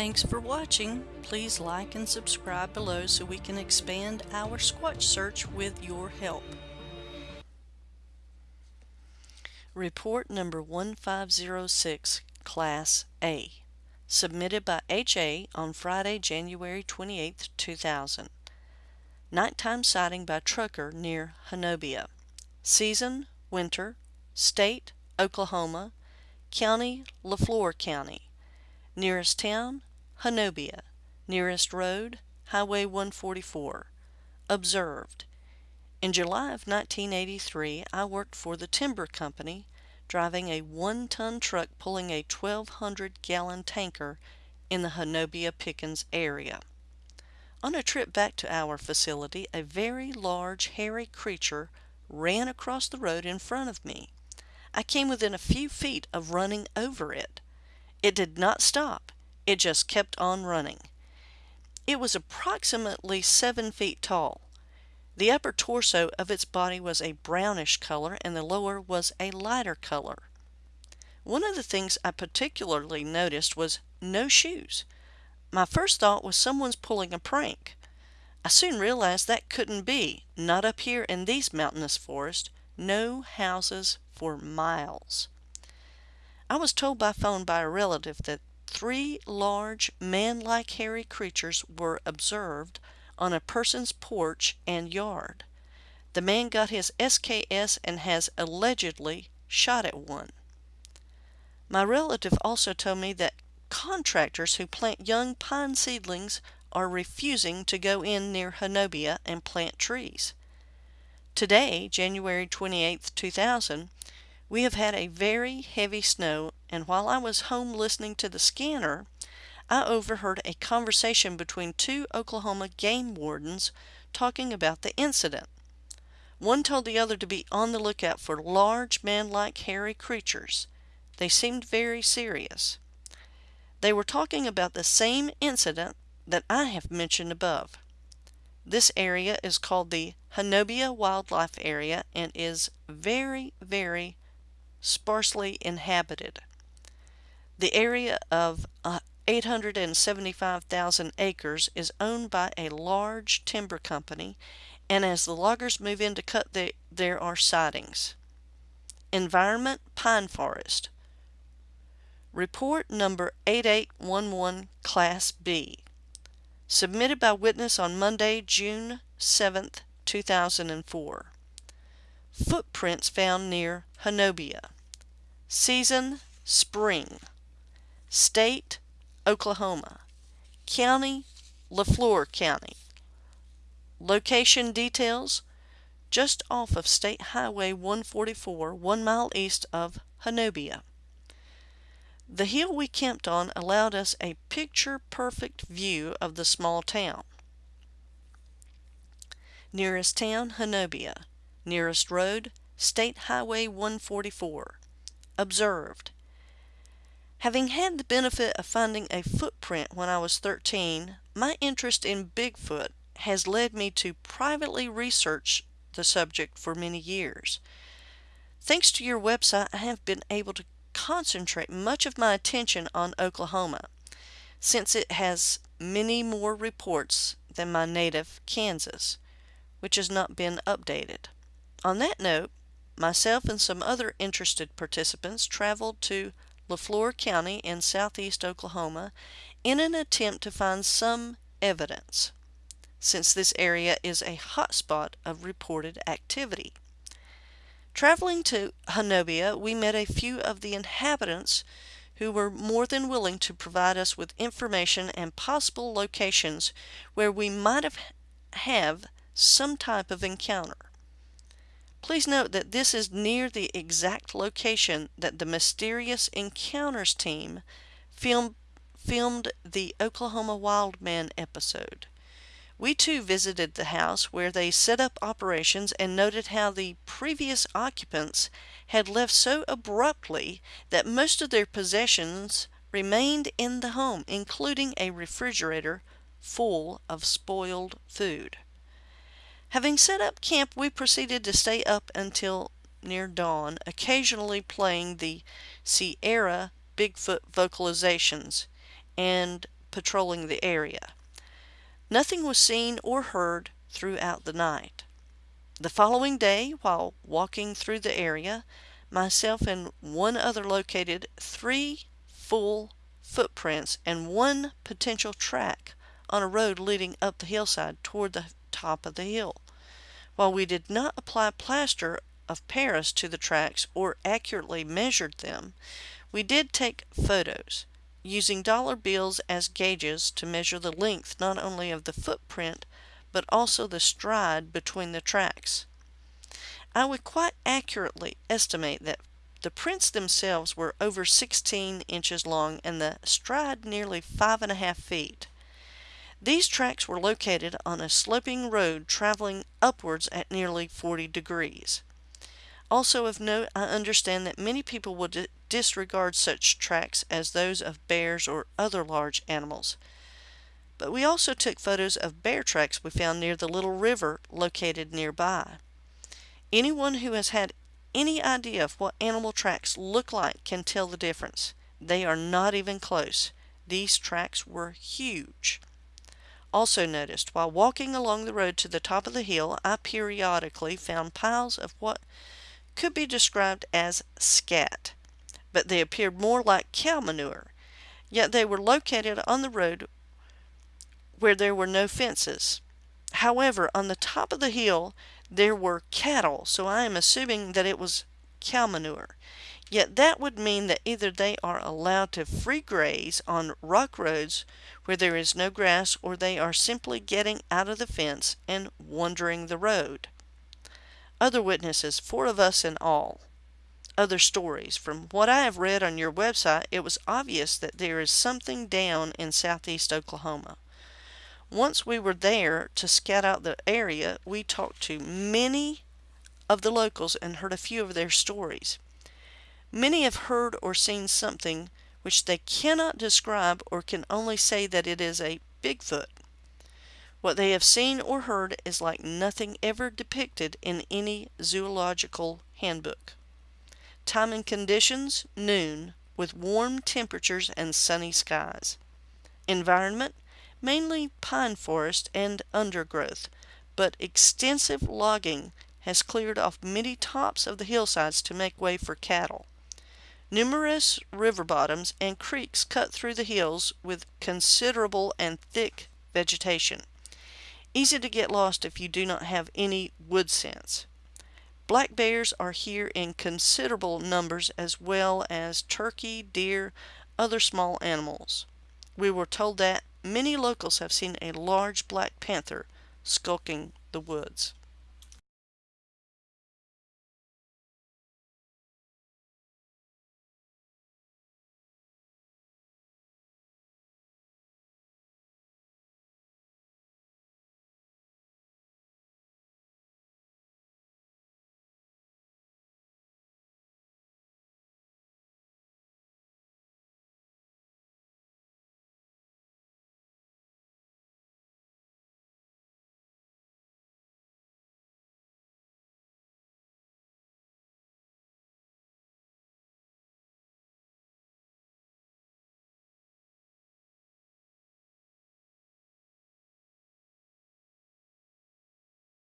Thanks for watching. Please like and subscribe below so we can expand our Squatch search with your help. Report number 1506, Class A. Submitted by HA on Friday, January 28, 2000. Nighttime sighting by trucker near Honobia. Season, winter. State, Oklahoma. County, Leflore County. Nearest town, Honobia. Nearest road, Highway 144. Observed. In July of 1983, I worked for the Timber Company, driving a one-ton truck pulling a 1,200-gallon tanker in the Honobia-Pickens area. On a trip back to our facility, a very large, hairy creature ran across the road in front of me. I came within a few feet of running over it. It did not stop. It just kept on running. It was approximately seven feet tall. The upper torso of its body was a brownish color and the lower was a lighter color. One of the things I particularly noticed was no shoes. My first thought was someone's pulling a prank. I soon realized that couldn't be, not up here in these mountainous forests, no houses for miles. I was told by phone by a relative that three large, man-like hairy creatures were observed on a person's porch and yard. The man got his SKS and has allegedly shot at one. My relative also told me that contractors who plant young pine seedlings are refusing to go in near Honobia and plant trees. Today, January 28, 2000, we have had a very heavy snow, and while I was home listening to the scanner, I overheard a conversation between two Oklahoma game wardens talking about the incident. One told the other to be on the lookout for large man-like hairy creatures. They seemed very serious. They were talking about the same incident that I have mentioned above. This area is called the Honobia Wildlife Area and is very, very sparsely inhabited. The area of uh, 875,000 acres is owned by a large timber company, and as the loggers move in to cut, the, there are sightings. Environment Pine Forest. Report number 8811 Class B. Submitted by witness on Monday, June 7, 2004. Footprints found near Honobia. Season, spring. State, Oklahoma. County, Leflore County. Location details, just off of State Highway 144, one mile east of Honobia. The hill we camped on allowed us a picture-perfect view of the small town. Nearest town, Honobia. Nearest road, State Highway 144. Observed. Having had the benefit of finding a footprint when I was 13, my interest in Bigfoot has led me to privately research the subject for many years. Thanks to your website, I have been able to concentrate much of my attention on Oklahoma, since it has many more reports than my native Kansas, which has not been updated. On that note, myself and some other interested participants traveled to Leflore County in southeast Oklahoma in an attempt to find some evidence, since this area is a hotspot of reported activity. Traveling to Honobia, we met a few of the inhabitants who were more than willing to provide us with information and possible locations where we might have, have some type of encounter. Please note that this is near the exact location that the Mysterious Encounters team film, filmed the Oklahoma Wildman episode. We too visited the house where they set up operations and noted how the previous occupants had left so abruptly that most of their possessions remained in the home, including a refrigerator full of spoiled food. Having set up camp, we proceeded to stay up until near dawn, occasionally playing the Sierra Bigfoot vocalizations and patrolling the area. Nothing was seen or heard throughout the night. The following day, while walking through the area, myself and one other located three full footprints and one potential track on a road leading up the hillside toward the top of the hill. While we did not apply plaster of Paris to the tracks or accurately measured them, we did take photos, using dollar bills as gauges to measure the length not only of the footprint but also the stride between the tracks. I would quite accurately estimate that the prints themselves were over 16 inches long and the stride nearly five and a half feet. These tracks were located on a sloping road traveling upwards at nearly 40 degrees. Also of note, I understand that many people would disregard such tracks as those of bears or other large animals. But we also took photos of bear tracks we found near the little river located nearby. Anyone who has had any idea of what animal tracks look like can tell the difference. They are not even close. These tracks were huge. Also noticed, while walking along the road to the top of the hill, I periodically found piles of what could be described as scat, but they appeared more like cow manure. Yet they were located on the road where there were no fences. However, on the top of the hill there were cattle, so I am assuming that it was cow manure. Yet that would mean that either they are allowed to free graze on rock roads where there is no grass or they are simply getting out of the fence and wandering the road. Other witnesses, four of us in all. Other stories. From what I have read on your website, it was obvious that there is something down in southeast Oklahoma. Once we were there to scout out the area, we talked to many of the locals and heard a few of their stories. Many have heard or seen something which they cannot describe or can only say that it is a Bigfoot. What they have seen or heard is like nothing ever depicted in any zoological handbook. Time and conditions, noon, with warm temperatures and sunny skies. Environment, mainly pine forest and undergrowth, but extensive logging has cleared off many tops of the hillsides to make way for cattle. Numerous river bottoms and creeks cut through the hills with considerable and thick vegetation. Easy to get lost if you do not have any wood sense. Black bears are here in considerable numbers as well as turkey, deer, other small animals. We were told that many locals have seen a large black panther skulking the woods.